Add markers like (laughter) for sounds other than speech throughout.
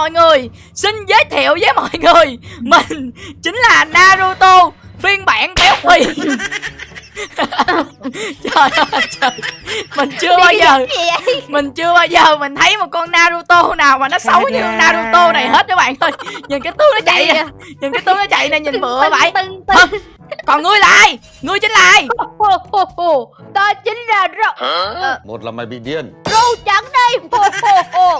mọi người. Xin giới thiệu với mọi người. Mình chính là Naruto Phiên bản béo phì. (laughs) Trời ơi trời. Mình chưa bao giờ? Mình chưa bao giờ mình thấy một con Naruto nào mà nó xấu như con Naruto này hết các bạn ơi. Nhìn cái tướng nó chạy nè Nhìn cái tướng nó chạy nè nhìn bựa vậy Còn ngươi là ai? Ngươi chính là ai. Ta chính là râu Một là mày bị điên. Râu trắng đây?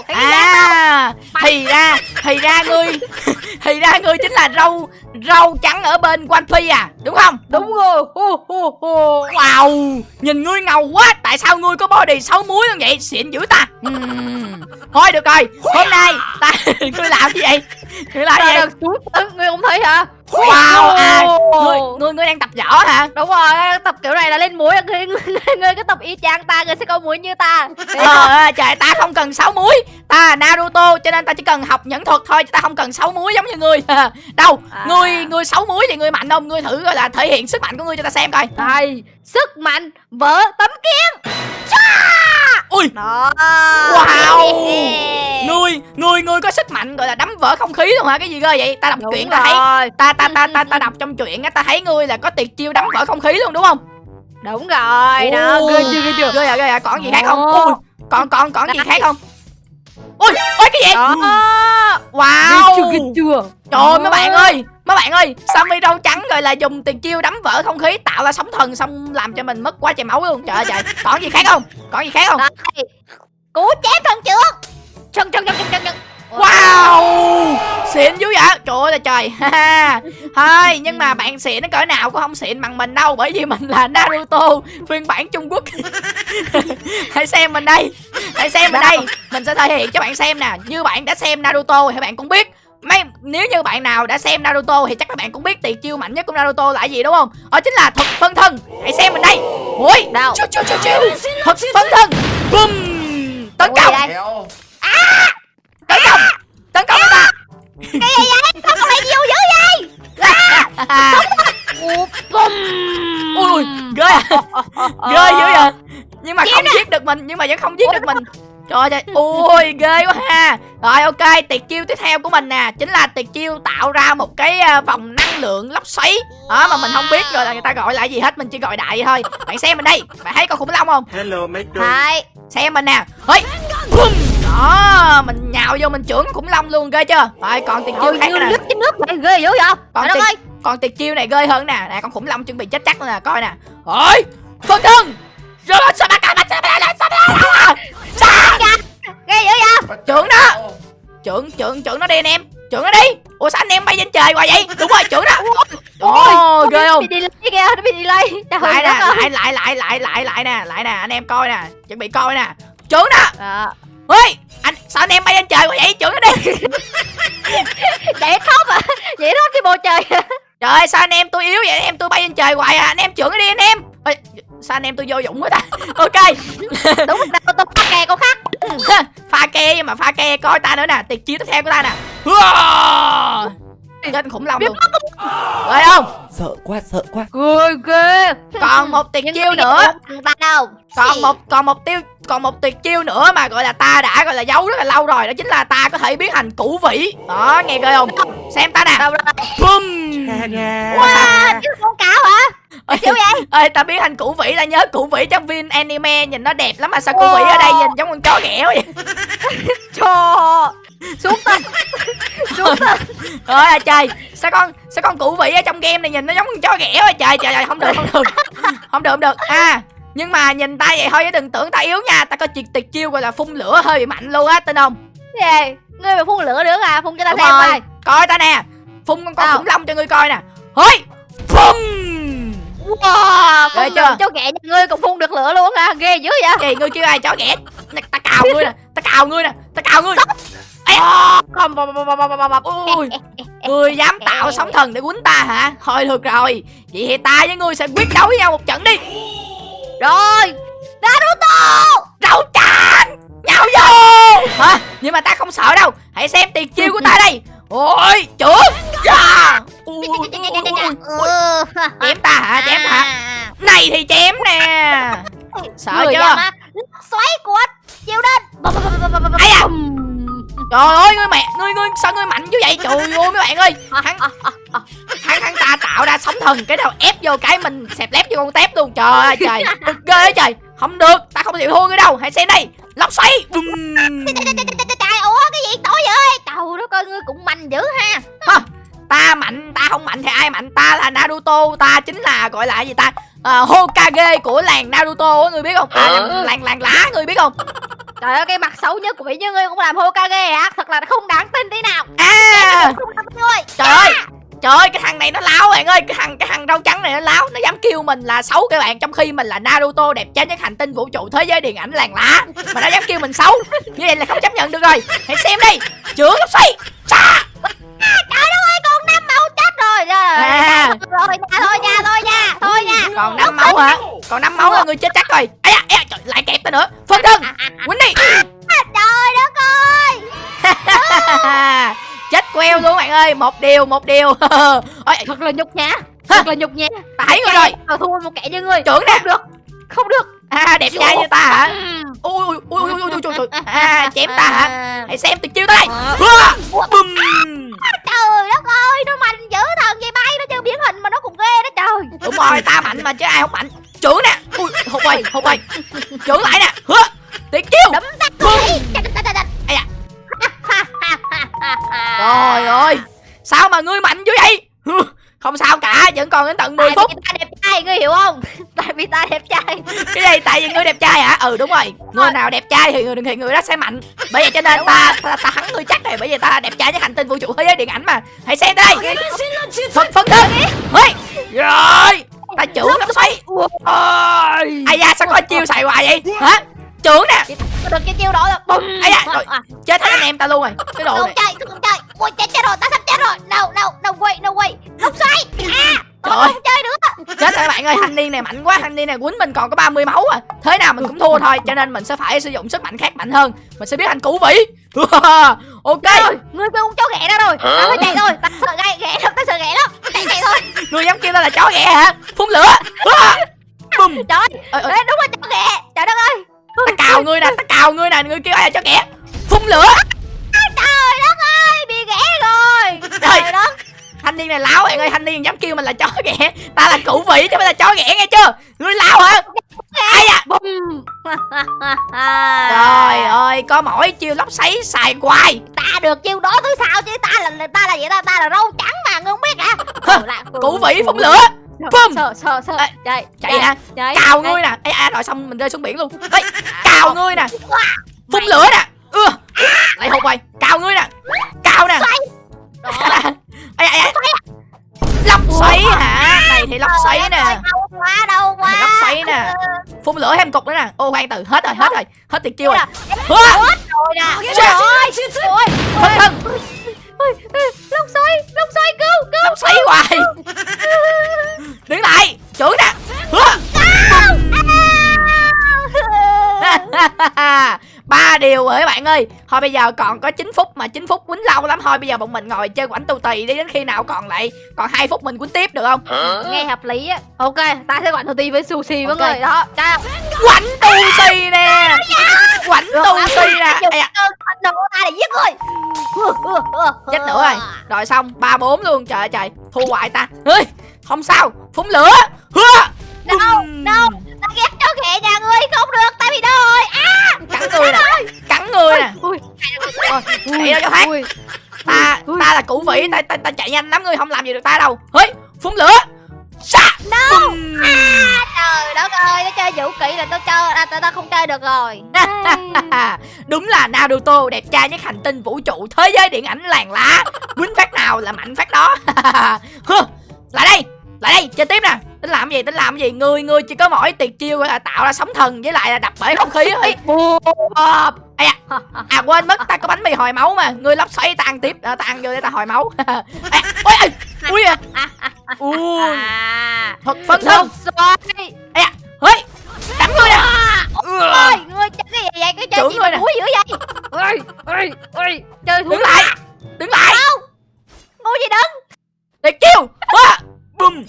À Thì ra Thì ra ngươi (laughs) Thì ra ngươi chính là râu Râu trắng ở bên One Piece à Đúng không? Đúng rồi. Hô, hô, hô. Wow Nhìn ngươi ngầu quá. Tại sao ngươi có body xấu muối như vậy? Xịn dữ ta. Ừm. Thôi được rồi. Hôm nay ta (laughs) Ngươi làm gì? Vậy Ngươi làm gì? vậy Ngươi không thấy hả Wow à. Ngươi Ngươi, ngươi đang tập võ hả? Đúng rồi tập kiểu này là lên mũi Ngươi, ngươi, ngươi cứ tập y chang ta Ngươi sẽ có mũi như ta. Ờ trời ta không cần sáu muối. Ta Naruto cho nên ta chỉ cần học nhẫn thuật thôi chứ Ta không cần sáu muối giống như ngươi (laughs) Đâu À. Ngươi ngươi sáu muối thì ngươi mạnh không? Ngươi thử gọi là thể hiện sức mạnh của ngươi cho ta xem coi. Đây Sức mạnh Vỡ tấm kiến. Ui. Đó. Wow. Ngươi ngươi ngươi có sức mạnh gọi là đấm vỡ không khí luôn hả? Cái gì cơ vậy? Ta đọc Đúng truyện ta thấy rồi. ta ta ta ta ta đọc trong truyện á ta thấy ngươi là có tuyệt chiêu đấm vỡ không khí luôn đúng không? Đúng rồi đó. Ghê chưa ghê chưa? ghê à ghê à. Còn gì khác không. Ui, còn còn còn gì khác không? Ui ui cái gì? Đó. Ghê wow. Chưa ghê chưa? Trời ơi mấy bạn ơi Mấy bạn ơi Sammy râu trắng rồi là dùng tiền chiêu đấm vỡ không khí Tạo ra sóng thần xong làm cho mình mất quá trời máu luôn. Trời ơi trời. Còn gì khác không? Còn gì khác không? Đây Cú chém thần trưởng chân chân chân chân chân Wow Xịn dữ vậy Trời ơi là trời ha ha. Thôi nhưng mà bạn xịn nó cỡ nào cũng không xịn bằng mình đâu Bởi vì mình là Naruto Phiên bản Trung Quốc (laughs) Hãy xem mình đây Hãy xem mình đây Mình sẽ thể hiện cho bạn xem nè Như bạn đã xem Naruto thì bạn cũng biết Mấy, nếu như bạn nào đã xem Naruto thì chắc các bạn cũng biết tuyệt chiêu mạnh nhất của Naruto là gì đúng không? Đó chính là thuật phân thân. Hãy xem mình đây. Ui, Đâu? chiu chiu chiu chiu. Thuật phân thân. Bum. Tấn công, gì đây? Kéo tấn công. Tấn công ta. Cái gì vậy? Sao có mày nhiều dữ vậy? Ủa, bum. ui ui ghê à ghê dữ vậy. Nhưng mà không giết được mình nhưng mà vẫn không giết được mình. trời ơi ui ghê quá ha. Rồi ok tuyệt chiêu tiếp theo của mình nè. Chính là tuyệt chiêu tạo ra một cái à, vòng năng lượng lốc xoáy. Đó mà mình không biết rồi là người ta gọi là gì hết mình chỉ gọi đại thôi. Bạn xem mình đây. Bạn thấy con khủng long không? Hello mấy Hai xem mình nè. Ơi Bum. Đó mình nhào vô mình trưởng khủng long luôn ghê chưa? Rồi còn tuyệt chiêu khác nè. nước trên nước vậy ghê dữ vậy? Còn tuyệt, ơi. còn tuyệt chiêu này ghê hơn nè. Nè con khủng long chuẩn bị chết chắc nè coi nè. Ôi phân thân rồi sao ba cái Ghê dữ vậy? Trưởng đó. Trưởng trưởng trưởng nó đi anh em. Trưởng nó đi. Ủa sao anh em bay trên trời hoài vậy? Đúng rồi trưởng đó. Ồ ghê không? Bị delay kìa Nó bị delay. Trời lại nè lại lại lại lại lại lại nè. Lại nè anh em coi nè. Chuẩn bị coi nè. Trưởng đó Ơi anh sao anh em bay lên trời hoài vậy? Trưởng nó đi. (laughs) Chạy khóc à? Vậy đó cái bầu trời. Trời ơi sao anh em tôi yếu vậy? Anh em tôi bay lên trời hoài à? Anh em trưởng nó đi anh em. Ê, sao anh em tôi vô dụng quá ta? (laughs) Ok. (laughs) Đúng rồi tôi tôi phát kè con khác. Pha ke mà pha ke coi ta nữa nè. Tuyệt chiêu tiếp theo của ta nè Trên khủng long luôn. rồi không? Sợ quá, sợ quá. Ghê ghê. Còn một tuyệt chiêu nữa. đâu? Còn một còn một tiêu còn một tuyệt chiêu nữa mà gọi là ta đã gọi là giấu rất là lâu rồi. Đó chính là ta có thể biến thành củ vĩ. Đó nghe ghê không? Xem ta nè bum Wow Ơi, Kiểu vậy? (laughs) Ơi ta biến thành củ vĩ ta nhớ củ vĩ trong phim anime nhìn nó đẹp lắm mà sao củ vĩ ở đây nhìn giống con chó ghẻ vậy? (laughs) Cho Xuống tên (laughs) Xuống tên ơi à trời sao con sao con củ vĩ ở trong game này nhìn nó giống con chó ghẻ vậy? Trời trời trời không được không được. Không được không được. À nhưng mà nhìn ta vậy thôi chứ đừng tưởng ta yếu nha. Ta có tuyệt tuyệt chiêu gọi là phun lửa hơi bị mạnh luôn á tin không? Gì? Ngươi mà phun lửa nữa à? Phun cho ta Đúng xem rồi. coi. Coi ta nè. Phun con con khủng long cho ngươi coi nè. Hôi phun Wow Phun chưa? cho ghẹ nhà ngươi cũng phun được lửa luôn hả Ghê dữ vậy. Gì ngươi kêu ai chó Nè, ta cào ngươi nè ta cào ngươi nè ta cào ngươi. Không Ui, ngươi dám tạo sóng thần để quýnh ta hả? Thôi được rồi vậy thì ta với ngươi sẽ quyết đấu với nhau một trận đi. Rồi Naruto! Rau trắng nhào vô! Hả? Nhưng mà ta không sợ đâu hãy xem tuyệt chiêu của ta đây. Ôi trưởng chém ta hả chém ta hả này thì chém nè sợ Người chưa xoáy của chịu đến. Ai à? Trời ơi ngươi mẹ Ngươi ngươi sao ngươi mạnh như vậy Trời ơi mấy bạn ơi Hắn hắn, hắn ta tạo ra sóng thần Cái đầu ép vô cái mình xẹp lép vô con tép luôn Trời ơi trời Cực ghê á trời Không được Ta không chịu thua ngươi đâu Hãy xem đây Lóc xoáy Bùm. Trời ủa cái gì tối vậy Trời đất ơi ngươi cũng mạnh dữ ha Ta mạnh Ta không mạnh thì ai mạnh? Ta là Naruto Ta chính là gọi là gì ta? À, Hokage của làng Naruto á Ngươi biết không? À, Hả? Làng làng lá Ngươi biết không? Trời ơi cái mặt xấu nhất của Mỹ như ngươi cũng làm Hokage hả Thật là không đáng tin tí nào. À. Không đáng tin ngươi Trời ơi Trời ơi cái thằng này nó láo bạn ơi. Cái thằng cái thằng rau trắng này nó láo. Nó dám kêu mình là xấu các bạn. Trong khi mình là Naruto đẹp trai nhất hành tinh vũ trụ thế giới điện ảnh làng lá. Mà nó dám kêu mình xấu. Như vậy là không chấp nhận được rồi. Hãy xem đi. Chữa gấp xoay. Cha! Trời đất ơi con năm màu chết rồi Rồi À. rồi nha thôi nha thôi nha Thôi nha. Còn năm máu hả? Còn năm máu là người chết chắc rồi. Ây da, ây da, trời, lại kẹp ta nữa. Phân thân Quýnh đi Trời đất ơi Queo luôn bạn ơi Một điều một điều. (laughs) Ôi, Thật là nhục nhã Thật là nhục nhã. Thấy người rồi. Tao thua một kẻ như ngươi Trưởng nè. Không được Không được. À đẹp trai như ta hả? Ừ. Ui ui ui ui ui ui trời. (laughs) À chém ta hả? Hãy xem tuyệt chiêu đây. Ờ. Bum Trời đất ơi Nó mạnh dữ thần vậy bay Nó chơi biến hình mà nó cũng ghê đó trời. Đúng rồi ta mạnh mà chứ ai không mạnh. Trưởng nè. Ui hụt rồi hụt rồi. Trưởng lại nè còn đến tận 10 Tại phút. vì ta đẹp trai ngươi hiểu không? (laughs) Tại vì ta đẹp trai. Cái gì tại vì ngươi đẹp trai hả? Ừ đúng rồi. Người nào đẹp trai thì người thì người đó sẽ mạnh. Bởi vậy cho nên ta ta, ta thắng ngươi chắc rồi Bởi vì ta đẹp trai nhất hành tinh vũ trụ thế giới điện ảnh mà. Hãy xem đây. Phân phân thân Ôi Rồi. Ta trưởng lắm xoay Ôi. Ai da sao có chiêu xài hoài vậy? Hả? Trưởng nè. Có được cái chiêu đó là bùm. Ây da, rồi. Chết hết anh em ta luôn rồi. Cái đồ Không này. chơi không chơi Ui chết chết rồi. Ta sắp chết rồi. No no no way no way Lúc xoay À Trời ơi. không chơi nữa. Chết rồi bạn ơi thanh niên này mạnh quá Thanh niên này quýnh mình còn có 30 máu à. Thế nào mình cũng thua thôi Cho nên mình sẽ phải sử dụng sức mạnh khác mạnh hơn. Mình sẽ biến thành củ vĩ. (laughs) Ok. Rồi Ngươi kêu con chó ghẹ đó rồi. Ta phải chạy thôi Ta sợ ghẹ ghẹ lắm Ta sợ ghẹ lắm. Chạy chạy thôi. Ngươi dám kêu ta là chó ghẹ hả? Phun lửa. (laughs) Bum Trời Ơi, đúng là chó ghẹ Trời đất ơi. Ta cào ngươi nè ta cào ngươi nè ngươi kêu ai là chó ghẻ? Phun lửa niên này láo bạn ơi thanh niên dám kêu mình là chó ghẻ. Ta là cụ vị chứ phải là chó ghẻ nghe chưa? Ngươi láo hả? Ai à? (laughs) Trời ơi có mỗi chiêu lóc xoáy xài hoài. Ta được chiêu đó thứ sao chứ? Ta là ta là vậy ta? Ta là râu trắng mà Ngươi không biết hả? Hả? cụ vị phun lửa. Bum. Sợ sợ Ê, Chạy chạy nè cào ngươi nè. Ê à rồi xong mình rơi xuống biển luôn. Ê, cào ngươi nè. phun lửa nè. Ưa. Lại hụt rồi. Cào ngươi nè. Cào nè ai ai ai lóc xoáy hả? Này thì lóc xoáy nè. Đau quá đau quá lóc xoáy nè. Phun lửa thêm cục nữa nè. Ô khoan từ hết rồi hết rồi. Hết tuyệt chiêu rồi. Hết rồi nè. Chết. Ôi Ôi thân. Ôi, Lốc xoáy Lốc xoáy cứu cứu lóc xoáy hoài. đứng lại. Chửi nè. (laughs) (laughs) ba điều rồi các bạn ơi. Thôi bây giờ còn có 9 phút mà 9 phút quýnh lâu lắm. Thôi bây giờ bọn mình ngồi chơi quảnh tu tì đi đến khi nào còn lại còn hai phút mình quýnh tiếp được không? Nghe hợp lý á. Ok ta sẽ quản đầu tiên với sushi Ok. người đó. Cha quảnh tu si nè. Quảnh tu si nè. Đồ của ta để giết người. Chết nữa rồi. Rồi. Xong ba bốn luôn. Trời ơi trời. Thua hoài ta. Ơi không sao. Phun lửa. Hứa. Đâu đâu Ghẹ nhà ngươi không được Ta bị rồi À cắn người nè cắn người nè. Ui chạy đâu cho thoát Ui. Ta ta là củ vĩ ta, ta ta chạy nhanh lắm ngươi không làm gì được ta đâu. Ơi phun lửa. Sa. No. À, Trời đất ơi Nó chơi vũ kỹ là tao chơi à, tao, tao không chơi được rồi. (laughs) Đúng là Naruto đẹp trai nhất hành tinh vũ trụ thế giới điện ảnh làng lá. Quýnh phát nào là mạnh phát đó. (laughs) Lại đây lại đây chơi tiếp nè tính làm gì tính làm gì? Người người chỉ có mỗi tuyệt chiêu là tạo ra sóng thần với lại là đập bể không khí thôi Ờ, da, à quên mất ta có bánh mì hồi máu mà. Người lóc xoáy tan tiếp à, tan vô để ta hồi máu. (laughs) À, ôi ôi ui à. Ui. À thật phân thân. Lốc xoáy ơi đánh người nè Ôi Ngươi chơi cái gì vậy? Cái chơi gì mà đuối dữ vậy? (laughs) Ôi ôi ôi. Chơi thú đứng lại đứng lại. Ngu gì đứng tuyệt chiêu.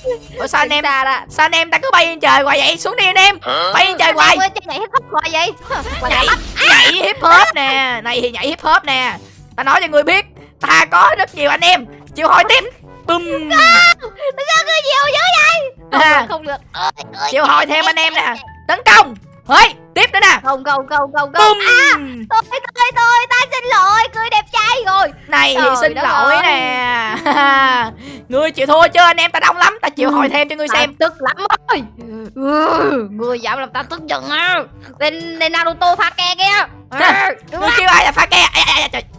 Bùm ủa sao anh em sao anh em ta cứ bay lên trời hoài vậy? Xuống đi anh em. Bay lên trời hoài. Nhảy hip hop hoài vậy? Nhảy nhảy hip hop nè. Này thì nhảy hip hop nè. Ta nói cho ngươi biết ta có rất nhiều anh em. Chịu hỏi tiếp. Bum Tại sao cứ nhiều dữ vậy? Không À. được không được. Chịu hỏi thêm anh em nè. tấn công. Hơi tiếp nữa nè. Không không không không không. Bum Thôi thôi thôi ta xin lỗi Cười đẹp trai rồi. Này Trời xin lỗi ơi. nè ngươi chịu thua chưa anh em ta đông lắm ta chịu hỏi thêm cho ngươi Ta xem. tức lắm ơi ừ, Người dám làm ta tức giận á. Tên, Naruto pha ke kia. Ừ, ngươi kêu ai là pha ke?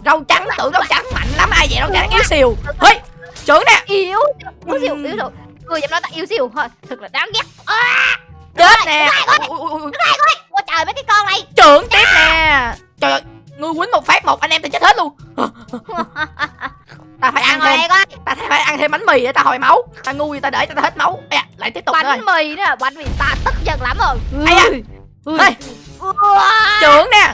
Râu trắng tưởng râu trắng mạnh lắm ai vậy râu trắng yếu xìu. Hơi trưởng nè. Yếu Yếu xìu yếu xìu Người dám nói ta yếu xìu thôi Thật là đáng ghét. À, chết nè. Ôi trời mấy cái con này. Trưởng tiếp nè. Trời ơi ngươi quýnh một phát một anh em ta chết hết luôn. (laughs) Ta phải ăn thêm ăn thêm bánh mì để ta hồi máu. Ta ngu gì ta để cho ta hết máu. Da, lại tiếp tục nữa. rồi Bánh mì nữa Bánh mì ta tức giận lắm rồi. Ui. Ê, Ui. trưởng nè.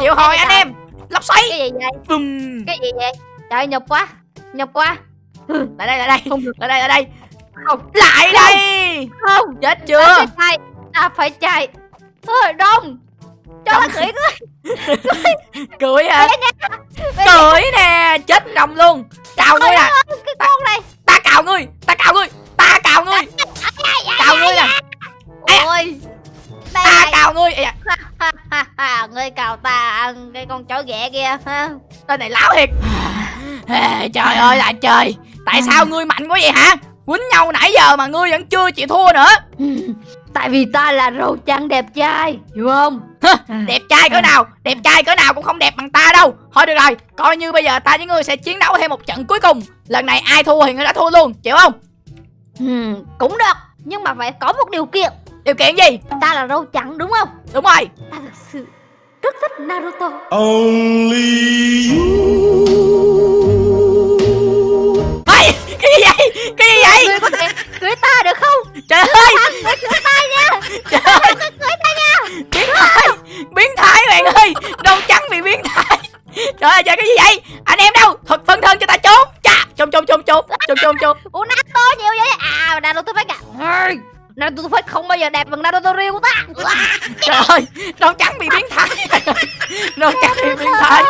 Chịu hồi anh em. lốc xoáy. Cái gì vậy? Bùm. Cái gì vậy? Trời nhục quá. Nhục quá. Lại đây lại đây. Không được. Lại đây lại đây. Không. Lại đây. Không. Chết Ta chưa? Phải chạy. Ta phải chạy. Thôi đông Cho nó cưỡi cưỡi cười hả? Cười nè chết rồng luôn. Cào ngươi nè con này. ta cào ngươi ta cào ngươi ta cào ngươi cào ngươi nè. da. Ôi. Ta cào ngươi ha, Ngươi cào ta ăn cái con chó ghẻ kia tên này láo thiệt. Trời ơi là trời. Tại sao ngươi mạnh quá vậy hả? Quýnh nhau nãy giờ mà ngươi vẫn chưa chịu thua nữa. (laughs) Tại vì ta là râu trắng đẹp trai Hiểu không đẹp trai cỡ nào đẹp trai cỡ nào cũng không đẹp bằng ta đâu. Thôi được rồi coi như bây giờ ta với ngươi sẽ chiến đấu thêm một trận cuối cùng. Lần này ai thua thì ngươi đã thua luôn chịu không? Ừ, Cũng được Nhưng mà phải có một điều kiện. Điều kiện gì? Ta là râu trắng đúng không? Đúng rồi. Ta thực sự rất thích Naruto. Only Naruto phải không bao giờ đẹp bằng Naruto real của ta. Trời ơi đâu trắng bị biến thái. Đâu trắng bị biến thái.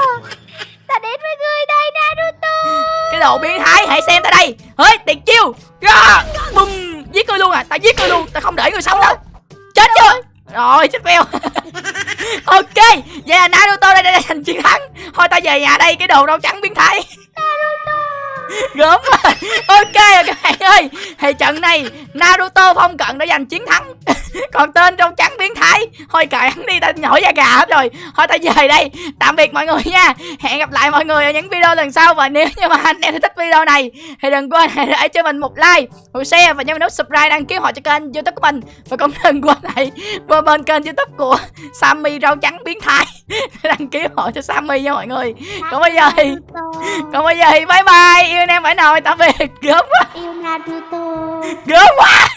Ta đến với ngươi đây Naruto. Cái đồ biến thái hãy xem ta đây. Hơi tiền chiêu. Yeah. bum giết ngươi luôn à. Ta giết ngươi luôn ta không để ngươi sống đâu. Chết chưa? Rồi chết veo (laughs) ok vậy là naruto đây đây giành chiến thắng. Thôi ta về nhà đây cái đồ râu trắng biến thái (laughs) gớm rồi. Ok các bạn ơi. Thì trận này naruto phong cận đã giành chiến thắng còn tên râu trắng biến thái. Thôi cài hắn đi ta nổi da gà hết rồi. Thôi ta về đây. Tạm biệt mọi người nha. Hẹn gặp lại mọi người ở những video lần sau. Và nếu như mà anh em thích video này thì đừng quên hãy để cho mình một like một share và nhấn nút subscribe đăng ký họ cho kênh youtube của mình. Và cũng đừng quên hãy qua bên kênh youtube của sammy rau trắng biến thái đăng ký họ cho sammy nha mọi người. Còn bây giờ thì còn bây giờ thì bye bye. Yêu anh em phải nồi tạm biệt. Gớm quá. Yêu gớm quá